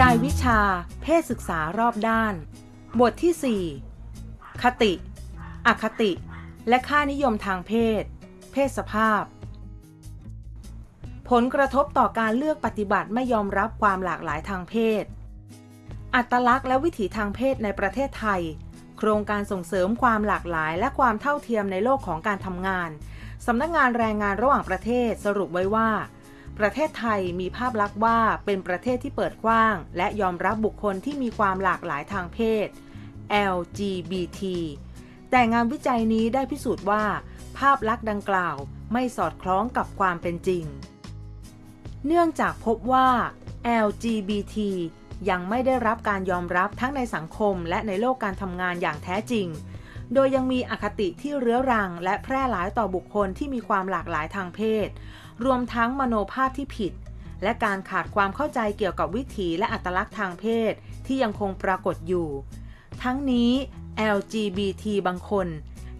รายวิชา เพศศึกษารอบด้าน บทที่ 4 คติ อคติ และค่านิยมทางเพศ เพศสภาพ ผลกระทบต่อการเลือกปฏิบัติไม่ยอมรับความหลากหลายทางเพศ อัตลักษณ์และวิถีทางเพศในประเทศไทย โครงการส่งเสริมความหลากหลายและความเท่าเทียมในโลกของการทำงานสำนักงงานแรงงานระหว่างประเทศสรุปไว้ว่า ประเทศไทยมีภาพลักษณ์ว่าเป็นประเทศที่เปิดกว้าง และยอมรับบุคคลที่มีความหลากหลายทางเพศ LGBT แต่งานวิจัยนี้ได้พิสูจน์ว่า ภาพลักษณ์ดังกล่าวไม่สอดคล้องกับความเป็นจริง เนื่องจากพบว่า LGBT ยังไม่ได้รับการยอมรับทั้งในสังคมและในโลกการทำงานอย่างแท้จริง โดยยังมีอคติที่เรื้อรัง และแพร่หลายต่อบุคคลที่มีความหลากหลายทางเพศ รวมทั้งมโนภาพที่ผิด และการขาดความเข้าใจเกี่ยวกับวิถีและอัตลักษณ์ทางเพศที่ยังคงปรากฏอยู่ ทั้งนี้ LGBT บางคน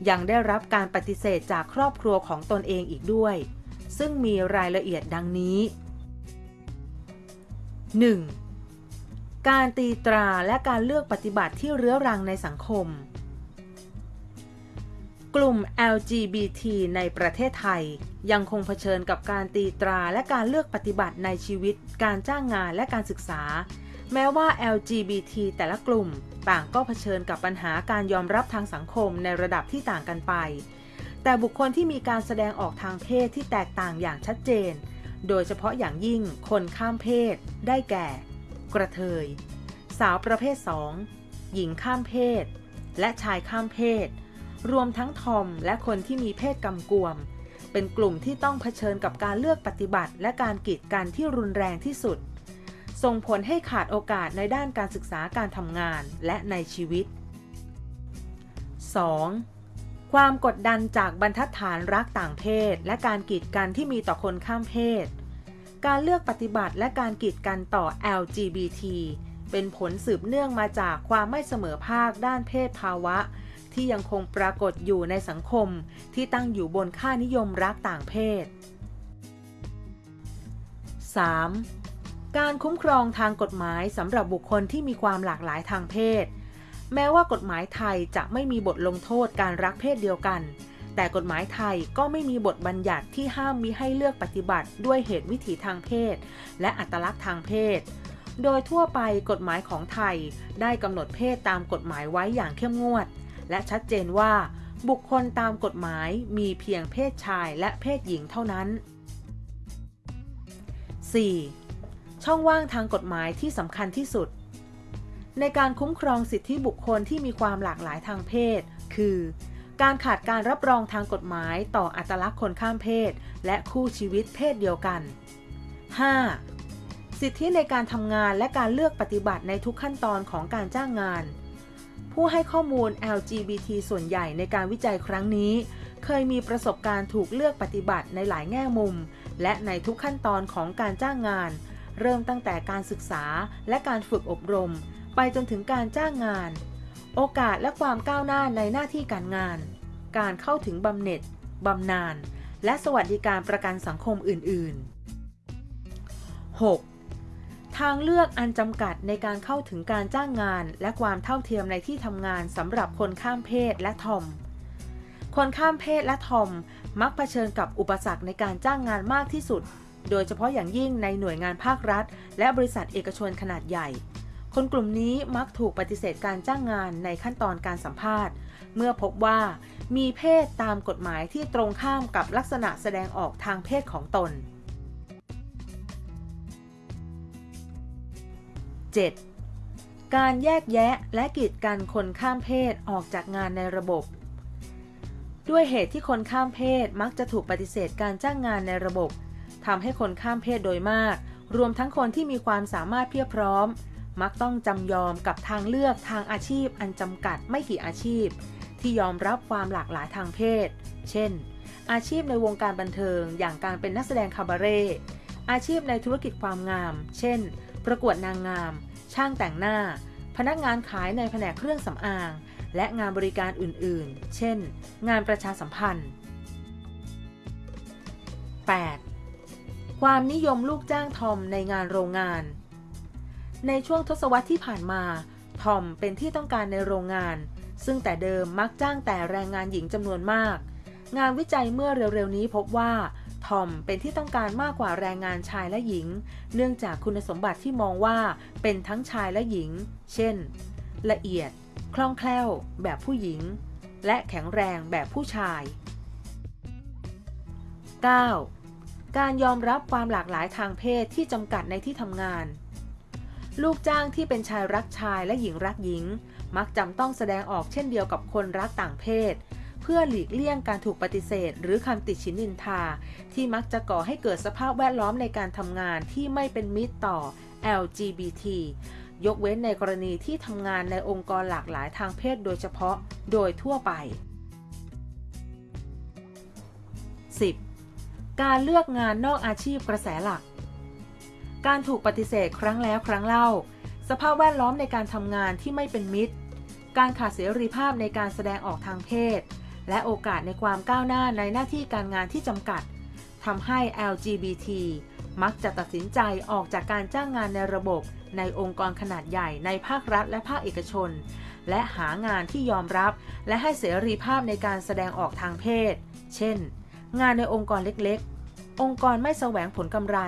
ยังได้รับการปฏิเสธจากครอบครัวของตนเองอีกด้วย ซึ่งมีรายละเอียดดังนี้ 1. การตีตราและการเลือกปฏิบัติที่เรื้อรังในสังคม กลุ่ม LGBT ในประเทศไทย ยังคงเผชิญกับการตีตราและการเลือกปฏิบัติในชีวิต การจ้างงานและการศึกษา แม้ว่า LGBT แต่ละกลุ่ม ต่างก็เผชิญกับปัญหาการยอมรับทางสังคมในระดับที่ต่างกันไป แต่บุคคลที่มีการแสดงออกทางเพศที่แตกต่างอย่างชัดเจน โดยเฉพาะอย่างยิ่งคนข้ามเพศ ได้แก่ กระเทย สาวประเภท 2 หญิงข้ามเพศ และชายข้ามเพศ รวมทั้งทอมและคนที่มีเพศกำกวม เป็นกลุ่มที่ต้องเผชิญกับการเลือกปฏิบัติ และการกีดกันที่รุนแรงที่สุด ส่งผลให้ขาดโอกาสในด้านการศึกษาการทำงานและในชีวิต 2. ความกดดันจากบรรทัดฐานรักต่างเพศ และการกีดกันที่มีต่อคนข้ามเพศ การเลือกปฏิบัติและการกีดกันต่อ LGBT เป็นผลสืบเนื่องมาจากความไม่เสมอภาคด้านเพศภาวะ ที่ยังคงปรากฏอยู่ในสังคมที่ตั้งอยู่บนค่านิยมรักต่างเพศ 3. การคุ้มครองทางกฎหมายสำหรับบุคคลที่มีความหลากหลายทางเพศ แม้ว่ากฎหมายไทยจะไม่มีบทลงโทษการรักเพศเดียวกัน แต่กฎหมายไทยก็ไม่มีบทบัญญัติที่ห้ามมิให้เลือกปฏิบัติด้วยเหตุวิถีทางเพศ และอัตลักษณ์ทางเพศโดยทั่วไปกฎหมายของไทยได้กำหนดเพศตามกฎหมายไว้อย่างเข้มงวด และชัดเจนว่า บุคคลตามกฎหมายมีเพียงเพศชายและเพศหญิงเท่านั้น 4. ช่องว่างทางกฎหมายที่สำคัญที่สุด ในการคุ้มครองสิทธิบุคคลที่มีความหลากหลายทางเพศ คือ การขาดการรับรองทางกฎหมายต่ออัตลักษณ์คนข้ามเพศ และคู่ชีวิตเพศเดียวกัน 5. สิทธิในการทำงานและการเลือกปฏิบัติในทุกขั้นตอนของการจ้างงาน ผู้ให้ข้อมูล LGBT ส่วนใหญ่ในการวิจัยครั้งนี้ เคยมีประสบการณ์ถูกเลือกปฏิบัติในหลายแง่มุม และในทุกขั้นตอนของการจ้างงาน เริ่มตั้งแต่การศึกษาและการฝึกอบรม ไปจนถึงการจ้างงาน โอกาสและความก้าวหน้าในหน้าที่การงาน การเข้าถึงบำเหน็จบำนาญและสวัสดิการประกันสังคมอื่น ๆ 6. ทางเลือกอันจำกัดในการเข้าถึงการจ้างงาน และความเท่าเทียมในที่ทำงานสำหรับคนข้ามเพศและทอม คนข้ามเพศและทอมมักเผชิญกับอุปสรรคในการจ้างงานมากที่สุด โดยเฉพาะอย่างยิ่งในหน่วยงานภาครัฐ และบริษัทเอกชนขนาดใหญ่ คนกลุ่มนี้มักถูกปฏิเสธการจ้างงานในขั้นตอนการสัมภาษณ์ เมื่อพบว่ามีเพศตามกฎหมายที่ตรงข้ามกับลักษณะแสดงออกทางเพศของตน 7. การแยกแยะและกีดกันคนข้ามเพศออกจากงานในระบบ ด้วยเหตุที่คนข้ามเพศมักจะถูกปฏิเสธการจ้างงานในระบบทำให้คนข้ามเพศโดยมาก รวมทั้งคนที่มีความสามารถเพียบพร้อม มักต้องจำยอมกับทางเลือกทางอาชีพอันจำกัดไม่กี่อาชีพ ที่ยอมรับความหลากหลายทางเพศ เช่น อาชีพในวงการบันเทิง อย่างการเป็นนักแสดงคาบาเร่อาชีพในธุรกิจความงาม เช่น ประกวดนางงาม ช่างแต่งหน้า พนักงานขายในแผนกเครื่องสำอาง และงานบริการอื่นๆ เช่น งานประชาสัมพันธ์ 8. ความนิยมลูกจ้างทอมในงานโรงงาน ในช่วงทศวรรษที่ผ่านมาทอมเป็นที่ต้องการในโรงงาน ซึ่งแต่เดิมมักจ้างแต่แรงงานหญิงจำนวนมาก งานวิจัยเมื่อเร็วๆนี้พบว่า ทอมเป็นที่ต้องการมากกว่าแรงงานชายและหญิง เนื่องจากคุณสมบัติที่มองว่าเป็นทั้งชายและหญิง เช่น ละเอียด คล่องแคล่ว แบบผู้หญิง และแข็งแรงแบบผู้ชาย 9. การยอมรับความหลากหลายทางเพศที่จำกัดในที่ทำงาน ลูกจ้างที่เป็นชายรักชายและหญิงรักหญิง มักจำต้องแสดงออกเช่นเดียวกับคนรักต่างเพศ พื่อหลีกเลี่ยงการถูกปฏิเสธ หรือคำติชินนินทา ที่มักจะก่อให้เกิดสภาพแวดล้อมในการทำงานที่ไม่เป็นมิตรต่อ LGBT ยกเว้นในกรณีที่ทำงานในองค์กรหลากหลายทางเพศโดยเฉพาะโดยทั่วไป 10. การเลือกงานนอกอาชีพกระแสหลัก การถูกปฏิเสธครั้งแล้วครั้งเล่า สภาพแวดล้อมในการทำงานที่ไม่เป็นมิตร การขาดเสรีภาพในการแสดงออกทางเพศ และโอกาสในความก้าวหน้าในหน้าที่การงานที่จำกัดทำให้ LGBT มักจะตัดสินใจออกจากการจ้างงานในระบบในองค์กรขนาดใหญ่ในภาครัฐและภาคเอกชน และหางานที่ยอมรับ และให้เสรีภาพในการแสดงออกทางเพศ เช่น งานในองค์กรเล็กๆ องค์กรไม่แสวงผลกำไร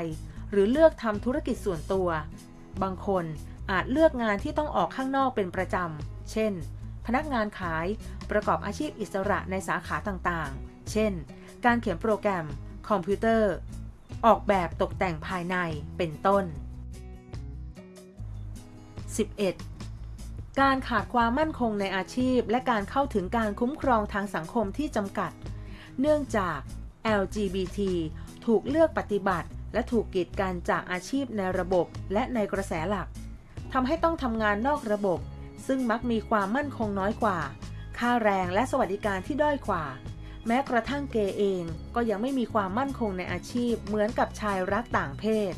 หรือเลือกทำธุรกิจส่วนตัว บางคนอาจเลือกงานที่ต้องออกข้างนอกเป็นประจำ เช่น พนักงานขาย ประกอบอาชีพอิสระในสาขาต่างๆ เช่น การเขียนโปรแกรม คอมพิวเตอร์ ออกแบบตกแต่งภายใน เป็นต้น 11. การขาดความมั่นคงในอาชีพ และการเข้าถึงการคุ้มครองทางสังคมที่จำกัด เนื่องจาก LGBT ถูกเลือกปฏิบัติ และถูกกีดกันจากอาชีพในระบบและในกระแสหลักทำให้ต้องทำงานนอกระบบ ซึ่งมักมีความมั่นคงน้อยกว่า ค่าแรงและสวัสดิการที่ด้อยกว่า แม้กระทั่งเกย์เองก็ยังไม่มีความมั่นคงในอาชีพเหมือนกับชายรักต่างเพศ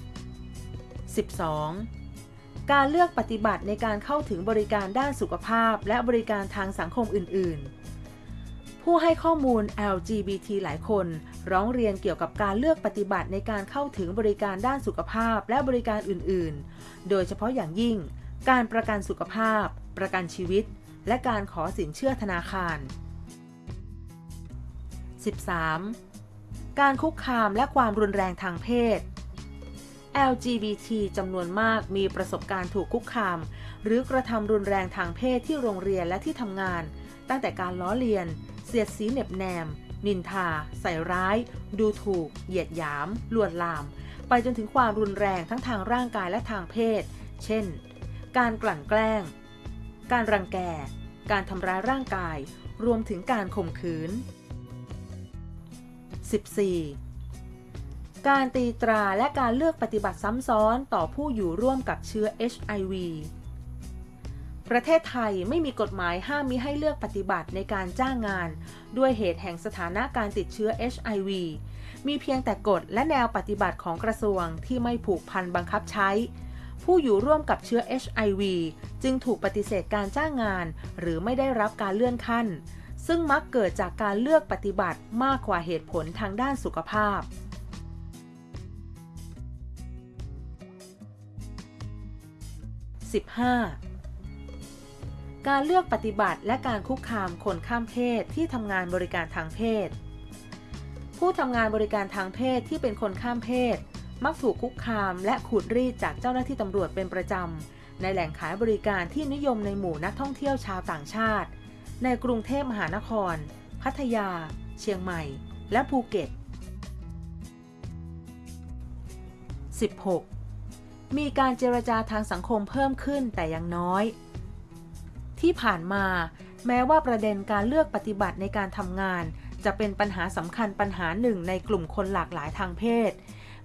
12. การเลือกปฏิบัติในการเข้าถึงบริการด้านสุขภาพ และบริการทางสังคมอื่น ๆ ผู้ให้ข้อมูล LGBT หลายคน ร้องเรียนเกี่ยวกับการเลือกปฏิบัติในการเข้าถึงบริการด้านสุขภาพและบริการอื่น ๆ โดยเฉพาะอย่างยิ่ง การประกันสุขภาพ ประกันชีวิต และการขอสินเชื่อธนาคาร 13. การคุกคามและความรุนแรงทางเพศ LGBT จำนวนมากมีประสบการณ์ถูกคุกคาม หรือกระทำรุนแรงทางเพศที่โรงเรียนและที่ทำงาน ตั้งแต่การล้อเลียน เสียดสีเหน็บแนม นินทา ใส่ร้าย ดูถูก เหยียดหยาม ลวนลาม ไปจนถึงความรุนแรงทั้งทางร่างกายและทางเพศ เช่น การกลั่นแกล้ง การรังแก การทำร้ายร่างกาย รวมถึงการข่มขืน 14. การตีตราและการเลือกปฏิบัติซ้ำซ้อนต่อผู้อยู่ร่วมกับเชื้อ HIV ประเทศไทยไม่มีกฎหมายห้ามมิให้เลือกปฏิบัติในการจ้างงาน ด้วยเหตุแห่งสถานะการติดเชื้อ HIV มีเพียงแต่กฎและแนวปฏิบัติของกระทรวงที่ไม่ผูกพันบังคับใช้ ผู้อยู่ร่วมกับเชื้อ HIV จึงถูกปฏิเสธการจ้างงาน หรือไม่ได้รับการเลื่อนขั้น ซึ่งมักเกิดจากการเลือกปฏิบัติมากกว่าเหตุผลทางด้านสุขภาพ 15. การเลือกปฏิบัติและการคุกคามคนข้ามเพศที่ทำงานบริการทางเพศ ผู้ทำงานบริการทางเพศที่เป็นคนข้ามเพศ มักถูกคุกคามและขูดรีดจากเจ้าหน้าที่ตำรวจเป็นประจำ ในแหล่งขายบริการที่นิยมในหมู่นักท่องเที่ยวชาวต่างชาติ ในกรุงเทพมหานคร พัทยา เชียงใหม่ และภูเก็ต 16. มีการเจรจาทางสังคมเพิ่มขึ้นแต่ยังน้อย ที่ผ่านมาแม้ว่าประเด็นการเลือกปฏิบัติในการทำงาน จะเป็นปัญหาสำคัญปัญหาหนึ่งในกลุ่มคนหลากหลายทางเพศ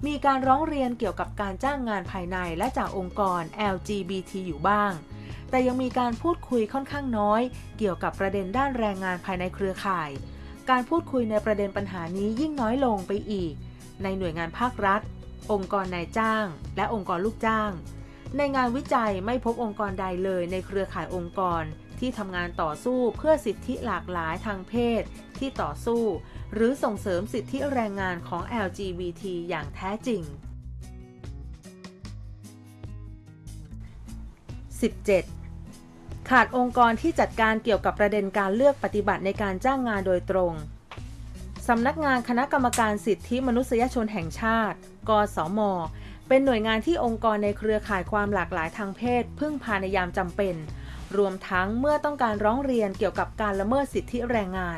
มีการร้องเรียนเกี่ยวกับการจ้างงานภายในและจากองค์กร LGBT อยู่บ้าง แต่ยังมีการพูดคุยค่อนข้างน้อย เกี่ยวกับประเด็นด้านแรงงานภายในเครือข่าย การพูดคุยในประเด็นปัญหานี้ยิ่งน้อยลงไปอีก ในหน่วยงานภาครัฐ องค์กรนายจ้าง และองค์กรลูกจ้าง ในงานวิจัยไม่พบองค์กรใดเลยในเครือข่ายองค์กร ที่ทำงานต่อสู้เพื่อสิทธิหลากหลายทางเพศ ที่ต่อสู้ หรือส่งเสริมสิทธิแรงงานของ LGBT อย่างแท้จริง 17. ขาดองค์กรที่จัดการเกี่ยวกับประเด็นการเลือกปฏิบัติในการจ้างงานโดยตรง สำนักงานคณะกรรมการสิทธิมนุษยชนแห่งชาติ กสม เป็นหน่วยงานที่องค์กรในเครือข่ายความหลากหลายทางเพศ พึ่งพาในยามจำเป็น รวมทั้งเมื่อต้องการร้องเรียนเกี่ยวกับการละเมิดสิทธิแรงงาน